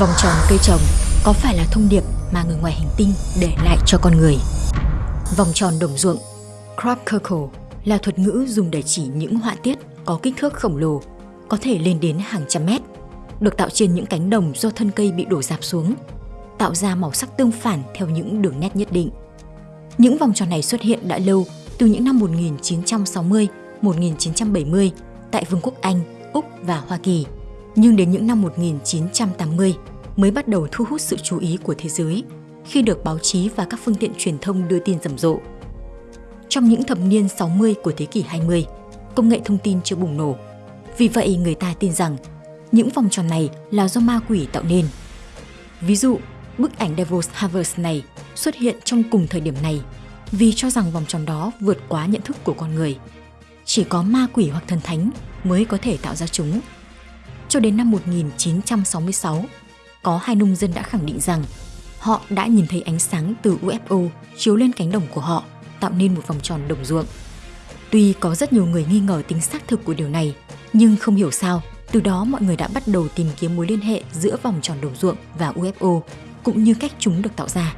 Vòng tròn cây trồng có phải là thông điệp mà người ngoài hành tinh để lại cho con người? Vòng tròn đồng ruộng Crop circle là thuật ngữ dùng để chỉ những họa tiết có kích thước khổng lồ, có thể lên đến hàng trăm mét, được tạo trên những cánh đồng do thân cây bị đổ dạp xuống, tạo ra màu sắc tương phản theo những đường nét nhất định. Những vòng tròn này xuất hiện đã lâu, từ những năm 1960, 1970 tại Vương quốc Anh, Úc và Hoa Kỳ nhưng đến những năm 1980 mới bắt đầu thu hút sự chú ý của thế giới khi được báo chí và các phương tiện truyền thông đưa tin rầm rộ. Trong những thập niên 60 của thế kỷ 20, công nghệ thông tin chưa bùng nổ. Vì vậy người ta tin rằng những vòng tròn này là do ma quỷ tạo nên. Ví dụ, bức ảnh Devil's Harvest này xuất hiện trong cùng thời điểm này vì cho rằng vòng tròn đó vượt quá nhận thức của con người. Chỉ có ma quỷ hoặc thần thánh mới có thể tạo ra chúng cho đến năm 1966, có hai nông dân đã khẳng định rằng họ đã nhìn thấy ánh sáng từ UFO chiếu lên cánh đồng của họ, tạo nên một vòng tròn đồng ruộng. Tuy có rất nhiều người nghi ngờ tính xác thực của điều này, nhưng không hiểu sao, từ đó mọi người đã bắt đầu tìm kiếm mối liên hệ giữa vòng tròn đồng ruộng và UFO, cũng như cách chúng được tạo ra.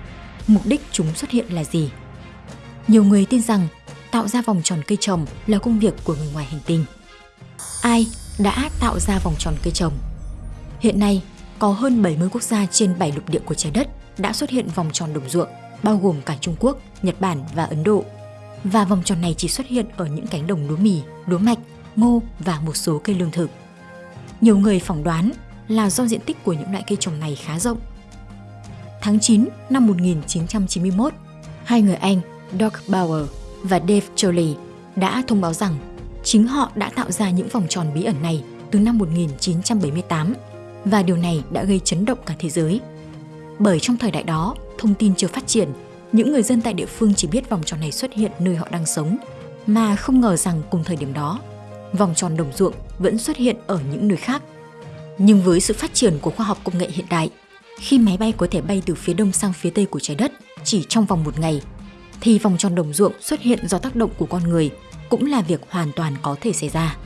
Mục đích chúng xuất hiện là gì? Nhiều người tin rằng tạo ra vòng tròn cây trồng là công việc của người ngoài hành tinh. Ai đã tạo ra vòng tròn cây trồng. Hiện nay, có hơn 70 quốc gia trên 7 lục địa của trái đất đã xuất hiện vòng tròn đồng ruộng, bao gồm cả Trung Quốc, Nhật Bản và Ấn Độ. Và vòng tròn này chỉ xuất hiện ở những cánh đồng lúa mì, lúa mạch, ngô và một số cây lương thực. Nhiều người phỏng đoán là do diện tích của những loại cây trồng này khá rộng. Tháng 9 năm 1991, hai người Anh Doug Bauer và Dave Jolley đã thông báo rằng Chính họ đã tạo ra những vòng tròn bí ẩn này từ năm 1978 và điều này đã gây chấn động cả thế giới. Bởi trong thời đại đó, thông tin chưa phát triển, những người dân tại địa phương chỉ biết vòng tròn này xuất hiện nơi họ đang sống, mà không ngờ rằng cùng thời điểm đó, vòng tròn đồng ruộng vẫn xuất hiện ở những nơi khác. Nhưng với sự phát triển của khoa học công nghệ hiện đại, khi máy bay có thể bay từ phía đông sang phía tây của trái đất chỉ trong vòng một ngày, thì vòng tròn đồng ruộng xuất hiện do tác động của con người cũng là việc hoàn toàn có thể xảy ra.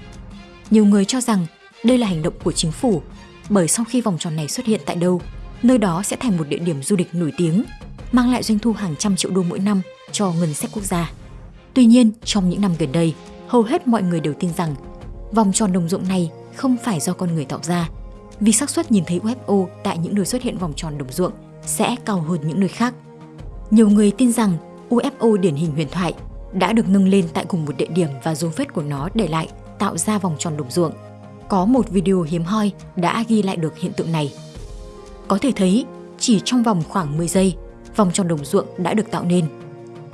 Nhiều người cho rằng đây là hành động của chính phủ, bởi sau khi vòng tròn này xuất hiện tại đâu, nơi đó sẽ thành một địa điểm du lịch nổi tiếng, mang lại doanh thu hàng trăm triệu đô mỗi năm cho ngân sách quốc gia. Tuy nhiên, trong những năm gần đây, hầu hết mọi người đều tin rằng vòng tròn đồng ruộng này không phải do con người tạo ra, vì xác suất nhìn thấy UFO tại những nơi xuất hiện vòng tròn đồng ruộng sẽ cao hơn những nơi khác. Nhiều người tin rằng UFO điển hình huyền thoại đã được nâng lên tại cùng một địa điểm và dấu vết của nó để lại tạo ra vòng tròn đồng ruộng. Có một video hiếm hoi đã ghi lại được hiện tượng này. Có thể thấy, chỉ trong vòng khoảng 10 giây, vòng tròn đồng ruộng đã được tạo nên.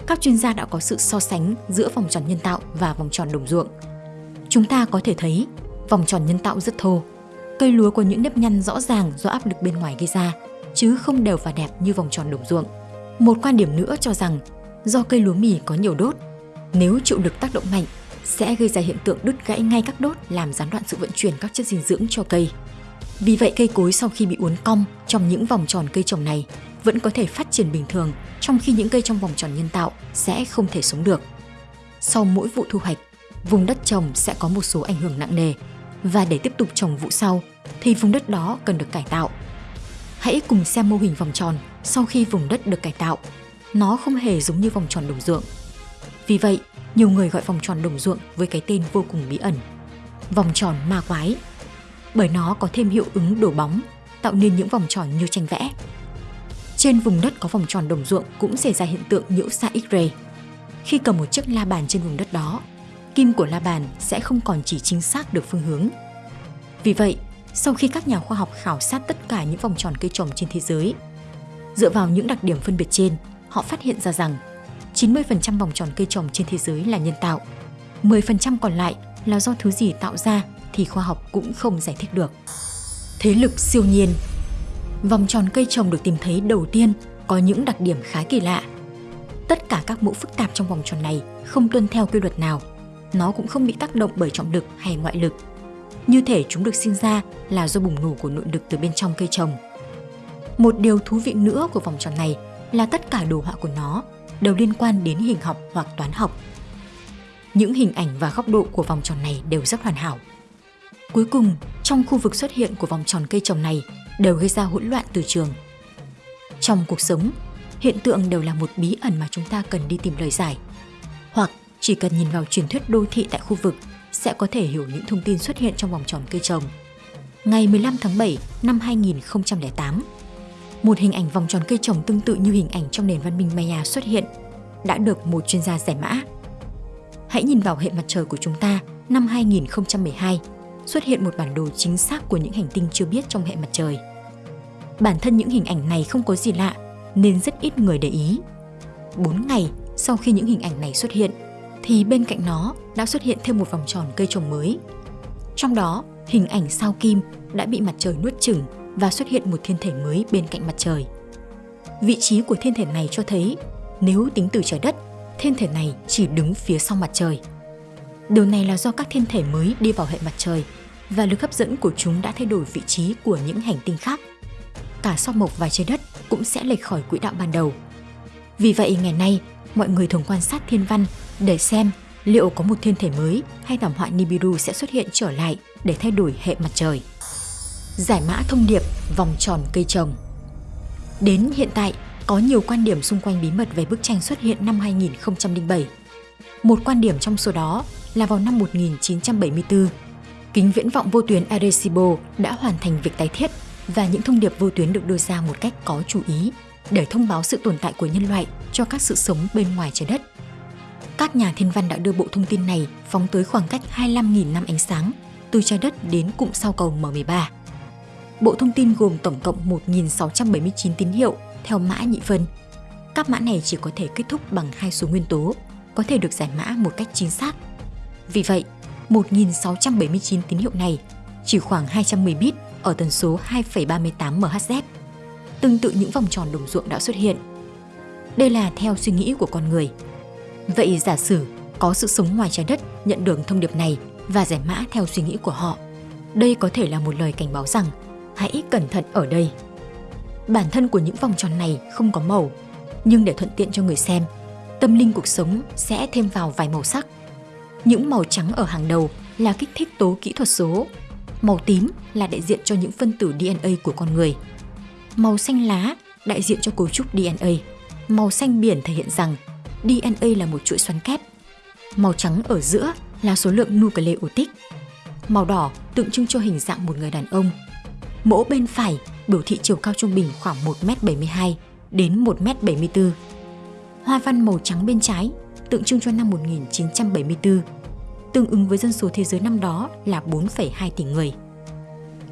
Các chuyên gia đã có sự so sánh giữa vòng tròn nhân tạo và vòng tròn đồng ruộng. Chúng ta có thể thấy vòng tròn nhân tạo rất thô. Cây lúa có những nếp nhăn rõ ràng do áp lực bên ngoài gây ra, chứ không đều và đẹp như vòng tròn đồng ruộng. Một quan điểm nữa cho rằng do cây lúa mì có nhiều đốt nếu chịu lực tác động mạnh, sẽ gây ra hiện tượng đứt gãy ngay các đốt làm gián đoạn sự vận chuyển các chất dinh dưỡng cho cây. Vì vậy cây cối sau khi bị uốn cong trong những vòng tròn cây trồng này vẫn có thể phát triển bình thường, trong khi những cây trong vòng tròn nhân tạo sẽ không thể sống được. Sau mỗi vụ thu hoạch, vùng đất trồng sẽ có một số ảnh hưởng nặng nề và để tiếp tục trồng vụ sau thì vùng đất đó cần được cải tạo. Hãy cùng xem mô hình vòng tròn sau khi vùng đất được cải tạo. Nó không hề giống như vòng tròn đồng ruộng vì vậy, nhiều người gọi vòng tròn đồng ruộng với cái tên vô cùng bí ẩn. Vòng tròn ma quái. Bởi nó có thêm hiệu ứng đổ bóng, tạo nên những vòng tròn như tranh vẽ. Trên vùng đất có vòng tròn đồng ruộng cũng xảy ra hiện tượng nhiễu xạ X-ray. Khi cầm một chiếc la bàn trên vùng đất đó, kim của la bàn sẽ không còn chỉ chính xác được phương hướng. Vì vậy, sau khi các nhà khoa học khảo sát tất cả những vòng tròn cây trồng trên thế giới, dựa vào những đặc điểm phân biệt trên, họ phát hiện ra rằng 90% vòng tròn cây trồng trên thế giới là nhân tạo. 10% còn lại là do thứ gì tạo ra thì khoa học cũng không giải thích được. Thế lực siêu nhiên Vòng tròn cây trồng được tìm thấy đầu tiên có những đặc điểm khá kỳ lạ. Tất cả các mẫu phức tạp trong vòng tròn này không tuân theo quy luật nào. Nó cũng không bị tác động bởi trọng lực hay ngoại lực. Như thể chúng được sinh ra là do bùng nổ của nội lực từ bên trong cây trồng. Một điều thú vị nữa của vòng tròn này là tất cả đồ họa của nó đều liên quan đến hình học hoặc toán học. Những hình ảnh và góc độ của vòng tròn này đều rất hoàn hảo. Cuối cùng, trong khu vực xuất hiện của vòng tròn cây trồng này đều gây ra hỗn loạn từ trường. Trong cuộc sống, hiện tượng đều là một bí ẩn mà chúng ta cần đi tìm lời giải. Hoặc chỉ cần nhìn vào truyền thuyết đô thị tại khu vực sẽ có thể hiểu những thông tin xuất hiện trong vòng tròn cây trồng. Ngày 15 tháng 7 năm 2008, một hình ảnh vòng tròn cây trồng tương tự như hình ảnh trong nền văn minh Maya xuất hiện, đã được một chuyên gia giải mã. Hãy nhìn vào hệ mặt trời của chúng ta năm 2012, xuất hiện một bản đồ chính xác của những hành tinh chưa biết trong hệ mặt trời. Bản thân những hình ảnh này không có gì lạ, nên rất ít người để ý. 4 ngày sau khi những hình ảnh này xuất hiện, thì bên cạnh nó đã xuất hiện thêm một vòng tròn cây trồng mới. Trong đó, hình ảnh sao kim đã bị mặt trời nuốt chửng và xuất hiện một thiên thể mới bên cạnh mặt trời. Vị trí của thiên thể này cho thấy nếu tính từ trái đất, thiên thể này chỉ đứng phía sau mặt trời. Điều này là do các thiên thể mới đi vào hệ mặt trời và lực hấp dẫn của chúng đã thay đổi vị trí của những hành tinh khác. Cả sao mộc và trái đất cũng sẽ lệch khỏi quỹ đạo ban đầu. Vì vậy ngày nay, mọi người thường quan sát thiên văn để xem liệu có một thiên thể mới hay thảm họa Nibiru sẽ xuất hiện trở lại để thay đổi hệ mặt trời. Giải mã thông điệp vòng tròn cây trồng Đến hiện tại, có nhiều quan điểm xung quanh bí mật về bức tranh xuất hiện năm 2007. Một quan điểm trong số đó là vào năm 1974, kính viễn vọng vô tuyến Arecibo đã hoàn thành việc tái thiết và những thông điệp vô tuyến được đưa ra một cách có chú ý để thông báo sự tồn tại của nhân loại cho các sự sống bên ngoài trái đất. Các nhà thiên văn đã đưa bộ thông tin này phóng tới khoảng cách 25.000 năm ánh sáng từ trái đất đến cụm sao cầu M13. Bộ thông tin gồm tổng cộng 1.679 tín hiệu theo mã nhị phân. Các mã này chỉ có thể kết thúc bằng hai số nguyên tố, có thể được giải mã một cách chính xác. Vì vậy, 1.679 tín hiệu này chỉ khoảng 210 bit ở tần số 2,38 MHz, tương tự những vòng tròn đồng ruộng đã xuất hiện. Đây là theo suy nghĩ của con người. Vậy giả sử có sự sống ngoài trái đất nhận được thông điệp này và giải mã theo suy nghĩ của họ, đây có thể là một lời cảnh báo rằng hãy cẩn thận ở đây. Bản thân của những vòng tròn này không có màu, nhưng để thuận tiện cho người xem, tâm linh cuộc sống sẽ thêm vào vài màu sắc. Những màu trắng ở hàng đầu là kích thích tố kỹ thuật số, màu tím là đại diện cho những phân tử DNA của con người. Màu xanh lá đại diện cho cấu trúc DNA. Màu xanh biển thể hiện rằng DNA là một chuỗi xoắn kép. Màu trắng ở giữa là số lượng nucleotide. Màu đỏ tượng trưng cho hình dạng một người đàn ông. Mỗ bên phải biểu thị chiều cao trung bình khoảng 1m72 đến 1m74. Hoa văn màu trắng bên trái tượng trưng cho năm 1974, tương ứng với dân số thế giới năm đó là 4,2 tỷ người.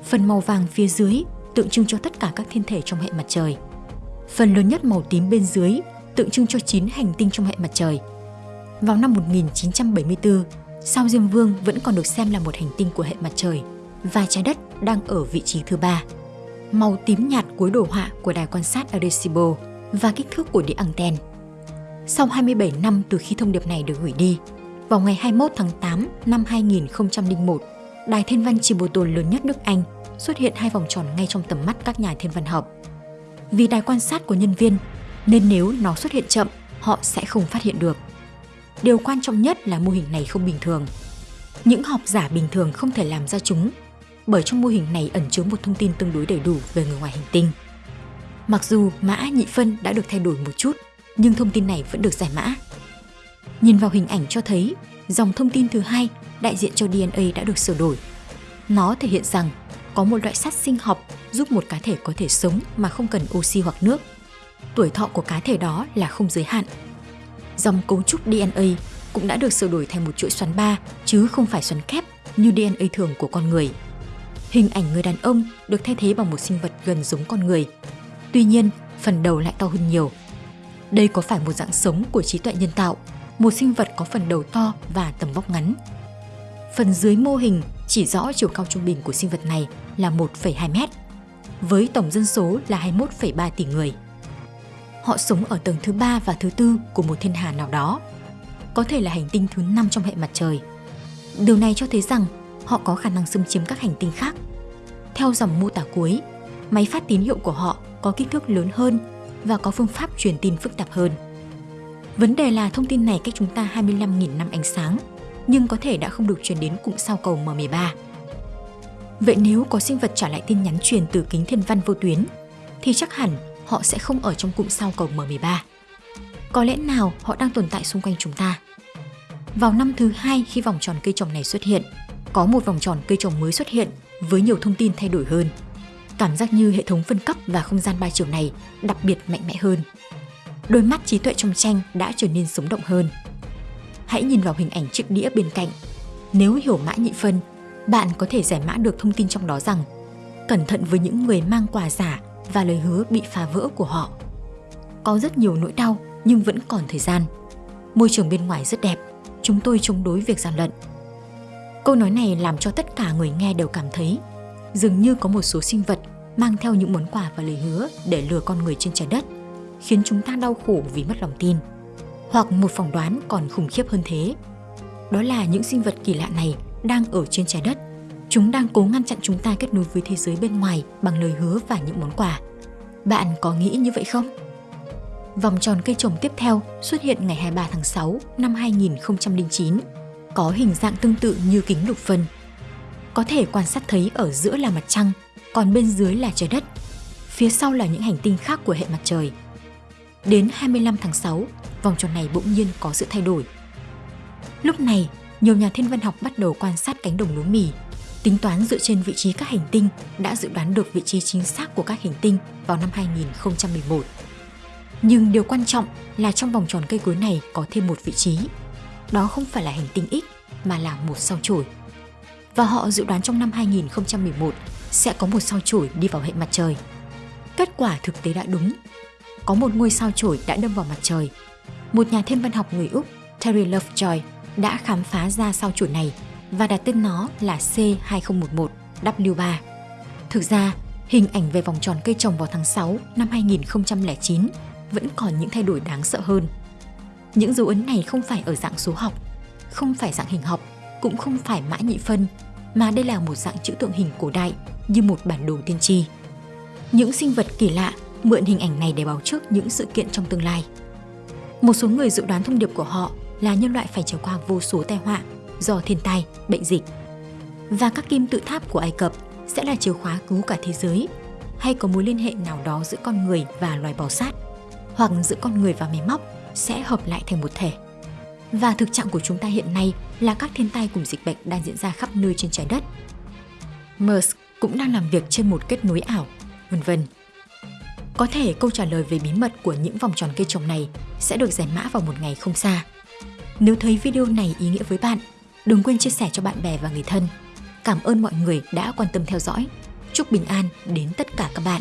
Phần màu vàng phía dưới tượng trưng cho tất cả các thiên thể trong hệ mặt trời. Phần lớn nhất màu tím bên dưới tượng trưng cho 9 hành tinh trong hệ mặt trời. Vào năm 1974, sao Diêm Vương vẫn còn được xem là một hành tinh của hệ mặt trời và trái đất đang ở vị trí thứ ba. Màu tím nhạt cuối đồ họa của đài quan sát Arecibo và kích thước của đĩa anten. Sau 27 năm từ khi thông điệp này được gửi đi, vào ngày 21 tháng 8 năm 2001, đài thiên văn Chiboto lớn nhất nước Anh xuất hiện hai vòng tròn ngay trong tầm mắt các nhà thiên văn học. Vì đài quan sát của nhân viên, nên nếu nó xuất hiện chậm, họ sẽ không phát hiện được. Điều quan trọng nhất là mô hình này không bình thường. Những học giả bình thường không thể làm ra chúng, bởi trong mô hình này ẩn chứa một thông tin tương đối đầy đủ về người ngoài hành tinh. Mặc dù mã nhị phân đã được thay đổi một chút, nhưng thông tin này vẫn được giải mã. Nhìn vào hình ảnh cho thấy, dòng thông tin thứ hai đại diện cho DNA đã được sửa đổi. Nó thể hiện rằng có một loại sắt sinh học giúp một cá thể có thể sống mà không cần oxy hoặc nước. Tuổi thọ của cá thể đó là không giới hạn. Dòng cấu trúc DNA cũng đã được sửa đổi thành một chuỗi xoắn ba chứ không phải xoắn kép như DNA thường của con người. Hình ảnh người đàn ông được thay thế bằng một sinh vật gần giống con người. Tuy nhiên, phần đầu lại to hơn nhiều. Đây có phải một dạng sống của trí tuệ nhân tạo, một sinh vật có phần đầu to và tầm vóc ngắn. Phần dưới mô hình chỉ rõ chiều cao trung bình của sinh vật này là 1,2 mét, với tổng dân số là 21,3 tỷ người. Họ sống ở tầng thứ ba và thứ tư của một thiên hà nào đó, có thể là hành tinh thứ năm trong hệ mặt trời. Điều này cho thấy rằng họ có khả năng xâm chiếm các hành tinh khác. Theo dòng mô tả cuối, máy phát tín hiệu của họ có kích thước lớn hơn và có phương pháp truyền tin phức tạp hơn. Vấn đề là thông tin này cách chúng ta 25.000 năm ánh sáng, nhưng có thể đã không được truyền đến cụm sao cầu M13. Vậy nếu có sinh vật trả lại tin nhắn truyền từ kính thiên văn vô tuyến, thì chắc hẳn họ sẽ không ở trong cụm sao cầu M13. Có lẽ nào họ đang tồn tại xung quanh chúng ta? Vào năm thứ hai khi vòng tròn cây trồng này xuất hiện, có một vòng tròn cây trồng mới xuất hiện với nhiều thông tin thay đổi hơn. Cảm giác như hệ thống phân cấp và không gian ba chiều này đặc biệt mạnh mẽ hơn. Đôi mắt trí tuệ trong tranh đã trở nên sống động hơn. Hãy nhìn vào hình ảnh chiếc đĩa bên cạnh. Nếu hiểu mã nhị phân, bạn có thể giải mã được thông tin trong đó rằng cẩn thận với những người mang quà giả và lời hứa bị phá vỡ của họ. Có rất nhiều nỗi đau nhưng vẫn còn thời gian. Môi trường bên ngoài rất đẹp, chúng tôi chống đối việc gian lận. Câu nói này làm cho tất cả người nghe đều cảm thấy dường như có một số sinh vật mang theo những món quà và lời hứa để lừa con người trên trái đất, khiến chúng ta đau khổ vì mất lòng tin. Hoặc một phỏng đoán còn khủng khiếp hơn thế. Đó là những sinh vật kỳ lạ này đang ở trên trái đất. Chúng đang cố ngăn chặn chúng ta kết nối với thế giới bên ngoài bằng lời hứa và những món quà. Bạn có nghĩ như vậy không? Vòng tròn cây trồng tiếp theo xuất hiện ngày 23 tháng 6 năm 2009, có hình dạng tương tự như kính lục phân. Có thể quan sát thấy ở giữa là mặt trăng, còn bên dưới là trái đất. Phía sau là những hành tinh khác của hệ mặt trời. Đến 25 tháng 6, vòng tròn này bỗng nhiên có sự thay đổi. Lúc này, nhiều nhà thiên văn học bắt đầu quan sát cánh đồng lúa mì, tính toán dựa trên vị trí các hành tinh đã dự đoán được vị trí chính xác của các hành tinh vào năm 2011. Nhưng điều quan trọng là trong vòng tròn cây cối này có thêm một vị trí. Đó không phải là hành tinh X mà là một sao chổi. Và họ dự đoán trong năm 2011 sẽ có một sao chổi đi vào hệ mặt trời. Kết quả thực tế đã đúng. Có một ngôi sao chổi đã đâm vào mặt trời. Một nhà thiên văn học người Úc, Terry Lovejoy, đã khám phá ra sao chổi này và đặt tên nó là C2011W3. Thực ra, hình ảnh về vòng tròn cây trồng vào tháng 6 năm 2009 vẫn còn những thay đổi đáng sợ hơn. Những dấu ấn này không phải ở dạng số học, không phải dạng hình học, cũng không phải mã nhị phân, mà đây là một dạng chữ tượng hình cổ đại như một bản đồ tiên tri. Những sinh vật kỳ lạ mượn hình ảnh này để báo trước những sự kiện trong tương lai. Một số người dự đoán thông điệp của họ là nhân loại phải trải qua vô số tai họa do thiên tai, bệnh dịch. Và các kim tự tháp của Ai Cập sẽ là chìa khóa cứu cả thế giới hay có mối liên hệ nào đó giữa con người và loài bò sát hoặc giữa con người và máy móc sẽ hợp lại thành một thể. Và thực trạng của chúng ta hiện nay là các thiên tai cùng dịch bệnh đang diễn ra khắp nơi trên trái đất. Musk cũng đang làm việc trên một kết nối ảo, vân vân. Có thể câu trả lời về bí mật của những vòng tròn cây trồng này sẽ được giải mã vào một ngày không xa. Nếu thấy video này ý nghĩa với bạn, đừng quên chia sẻ cho bạn bè và người thân. Cảm ơn mọi người đã quan tâm theo dõi. Chúc bình an đến tất cả các bạn.